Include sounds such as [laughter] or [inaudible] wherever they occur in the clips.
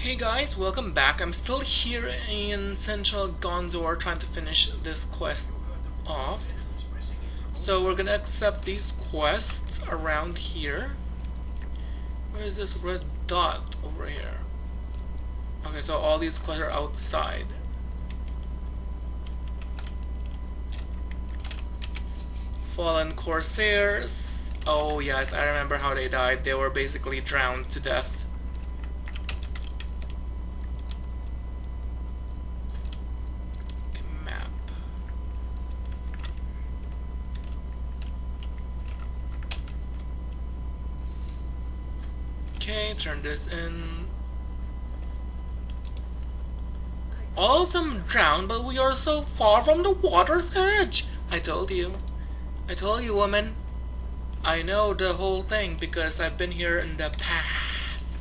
Hey guys, welcome back. I'm still here in Central Gondor trying to finish this quest off. So we're gonna accept these quests around here. Where is this red dot over here? Okay, so all these quests are outside. Fallen Corsairs. Oh yes, I remember how they died. They were basically drowned to death. Okay, turn this in. All of them drowned, but we are so far from the water's edge. I told you. I told you, woman. I know the whole thing because I've been here in the past.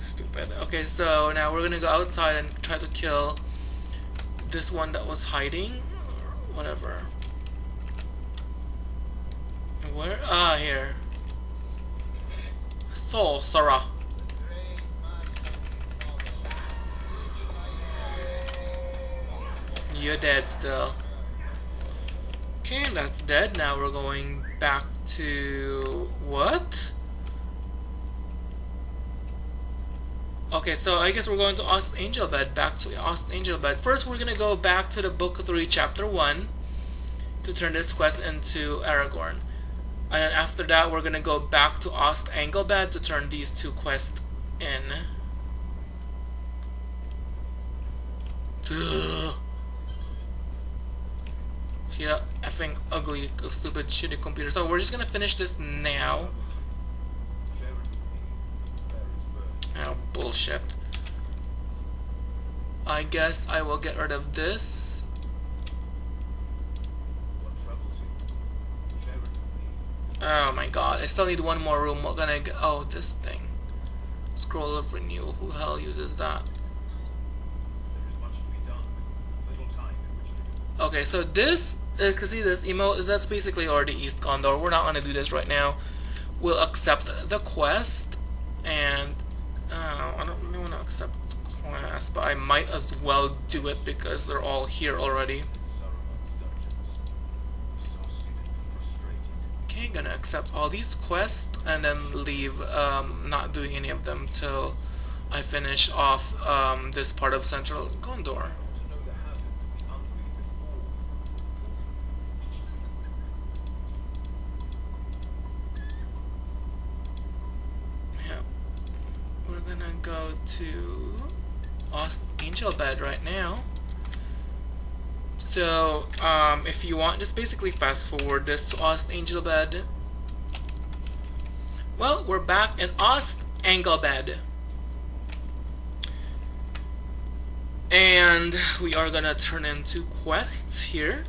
Stupid. Okay, so now we're gonna go outside and try to kill this one that was hiding. Or whatever. Where? Ah, here. Sorcerer. You're dead still. Okay, that's dead. Now we're going back to... What? Okay, so I guess we're going to Ost Anglebed, back to Ost Anglebed. First, we're gonna go back to the Book 3, Chapter 1 to turn this quest into Aragorn. And then after that, we're gonna go back to Ost Anglebed to turn these two quests in. [sighs] Ugh. Yeah, effing ugly, stupid, shitty computer. So we're just gonna finish this now. Oh, bullshit. I guess I will get rid of this. Oh my god, I still need one more room. What can I get? Oh, this thing. Scroll of renewal. Who hell uses that? Okay, so this, uh, can see this emote, that's basically already East Gondor. We're not going to do this right now. We'll accept the quest, and uh, I don't really want to accept the quest, but I might as well do it because they're all here already. Okay, gonna accept all these quests and then leave um, not doing any of them till I finish off um, this part of Central Gondor. Yeah, we're gonna go to Ost Anglebed right now. So, um, if you want, just basically fast forward this to Ost Anglebed. Well, we're back in Ost Anglebed. And we are gonna turn into quests here.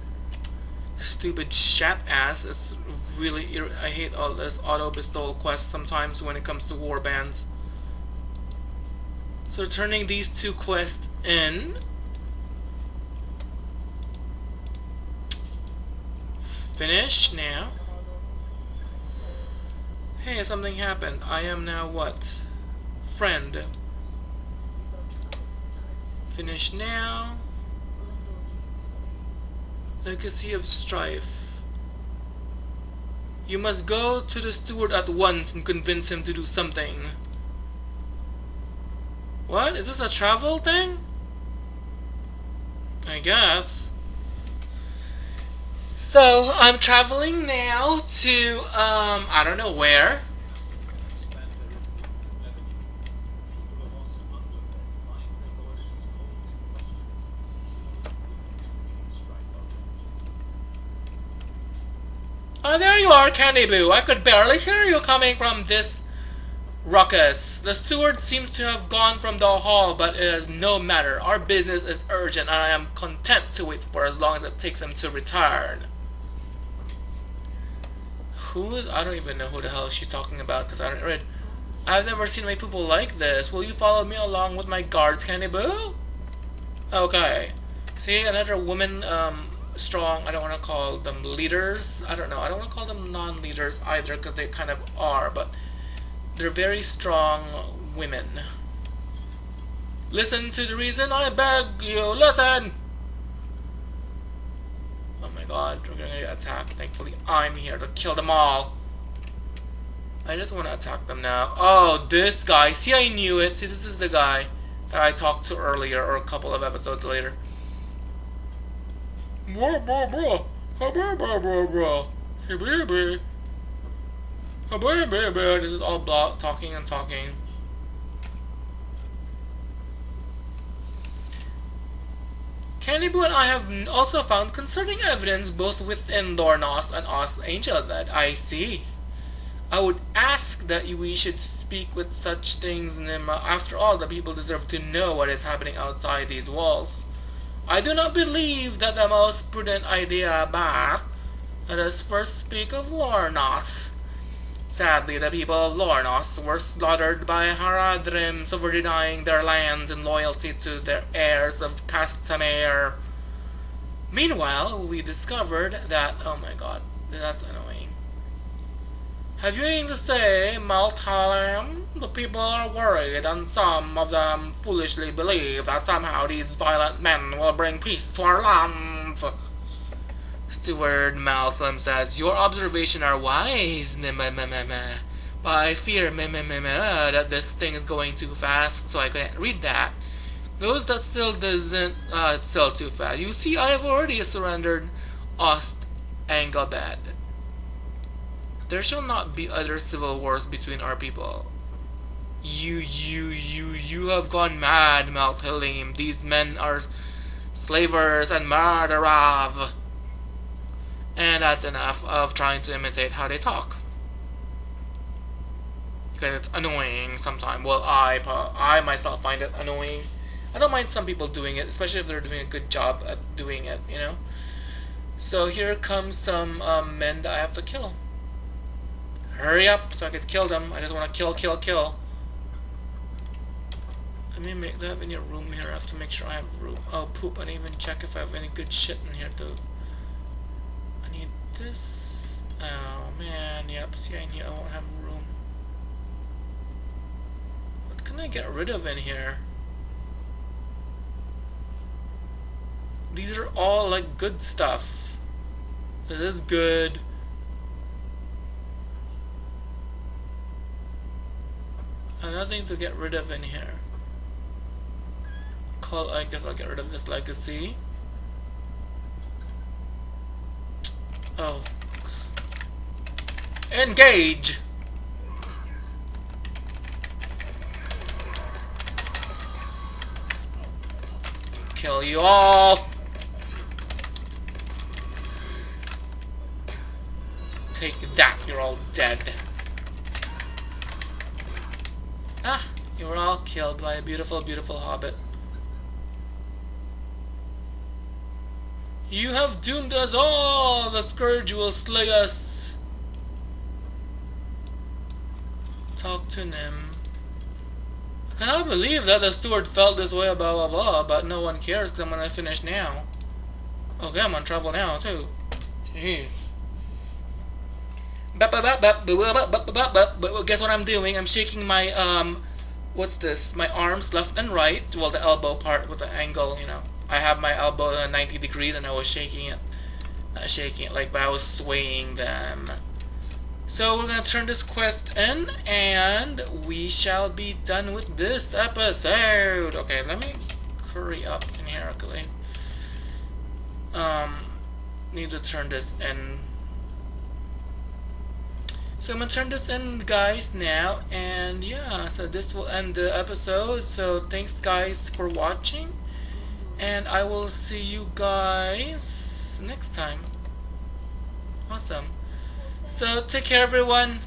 Stupid chat ass. It's really, I hate all this auto bestowal quests sometimes when it comes to war bands. So turning these two quests in. Finish now. Hey, something happened. I am now what? Friend. Finish now. Legacy of Strife. You must go to the steward at once and convince him to do something. What? Is this a travel thing? I guess. So, I'm traveling now to, um, I don't know where. Oh, there you are, Candy Boo. I could barely hear you coming from this ruckus. The steward seems to have gone from the hall, but it is no matter. Our business is urgent, and I am content to wait for as long as it takes him to return. Who is? I don't even know who the hell she's talking about because I don't read. I've never seen my people like this. Will you follow me along with my guards, Candy Boo? Okay. See, another woman, um, strong. I don't want to call them leaders. I don't know. I don't want to call them non-leaders either because they kind of are, but they're very strong women. Listen to the reason I beg you, listen! God, we're gonna get attacked. Thankfully, I'm here to kill them all. I just want to attack them now. Oh, this guy. See, I knew it. See, this is the guy that I talked to earlier or a couple of episodes later. Bro, bro, bro. Bro, bro, bro, bro. This is all talking and talking. Candybu and I have also found concerning evidence both within Lornos and Os Angel that I see. I would ask that we should speak with such things, Nima. After all, the people deserve to know what is happening outside these walls. I do not believe that the most prudent idea, but let us first speak of Lornos. Sadly, the people of Lornos were slaughtered by Haradrim for denying their lands and loyalty to their heirs of Castamir. Meanwhile, we discovered that... Oh my god, that's annoying. Have you anything to say, Maltalim? The people are worried, and some of them foolishly believe that somehow these violent men will bring peace to our lands. Steward Malcolm says, Your observations are wise, but I fear that this thing is going too fast, so I couldn't read that. Those that still doesn't, uh, still too fast. You see, I have already surrendered Ost Anglebed. There shall not be other civil wars between our people. You, you, you, you have gone mad, Maltalim. These men are slavers and murderers. And that's enough of trying to imitate how they talk. Because it's annoying sometimes. Well, I, I myself find it annoying. I don't mind some people doing it, especially if they're doing a good job at doing it, you know? So here comes some um, men that I have to kill. Hurry up so I can kill them. I just want to kill, kill, kill. Let me make, do I have any room here? I have to make sure I have room. Oh, poop. I didn't even check if I have any good shit in here, too. This. Oh, man. Yep, see, I need, I won't have room. What can I get rid of in here? These are all, like, good stuff. This is good. nothing to get rid of in here. Call, I guess I'll get rid of this legacy. Oh. Engage! Kill you all! Take that, you're all dead. Ah, you were all killed by a beautiful, beautiful hobbit. You have doomed us all! The scourge will slay us! Talk to Nim. I cannot believe that the steward felt this way, blah blah blah, but no one cares because I'm gonna finish now. Okay, I'm gonna travel now too. Jeez. Guess what I'm doing? I'm shaking my, um, what's this? My arms left and right. Well, the elbow part with the angle, you know. I have my elbow at 90 degrees and I was shaking it. Not shaking it, like, I was swaying them. So we're gonna turn this quest in and we shall be done with this episode. Okay, let me hurry up in here quickly. Um, need to turn this in so I'm gonna turn this in guys now and yeah so this will end the episode so thanks guys for watching and I will see you guys next time. Awesome. So take care everyone